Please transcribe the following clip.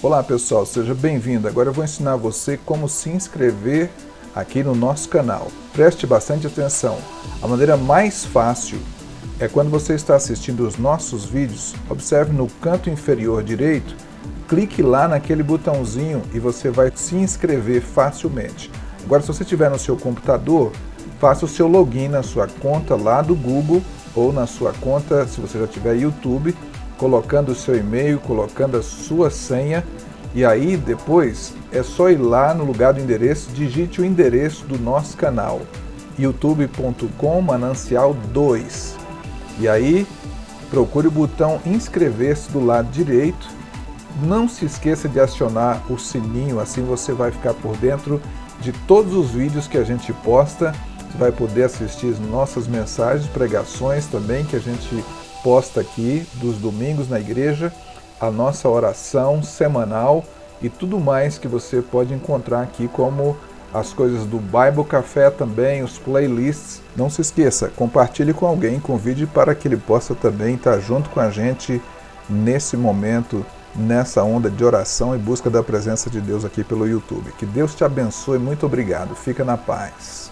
Olá pessoal, seja bem-vindo. Agora eu vou ensinar você como se inscrever aqui no nosso canal. Preste bastante atenção. A maneira mais fácil é quando você está assistindo os nossos vídeos, observe no canto inferior direito, clique lá naquele botãozinho e você vai se inscrever facilmente. Agora se você tiver no seu computador, faça o seu login na sua conta lá do Google ou na sua conta, se você já tiver YouTube, colocando o seu e-mail, colocando a sua senha e aí depois é só ir lá no lugar do endereço, digite o endereço do nosso canal youtube.com manancial 2 e aí procure o botão inscrever-se do lado direito. Não se esqueça de acionar o sininho, assim você vai ficar por dentro de todos os vídeos que a gente posta. Você vai poder assistir as nossas mensagens, pregações também que a gente posta aqui dos domingos na igreja, a nossa oração semanal e tudo mais que você pode encontrar aqui como as coisas do Bible Café também, os playlists. Não se esqueça, compartilhe com alguém, convide para que ele possa também estar junto com a gente nesse momento, nessa onda de oração e busca da presença de Deus aqui pelo YouTube. Que Deus te abençoe, muito obrigado, fica na paz.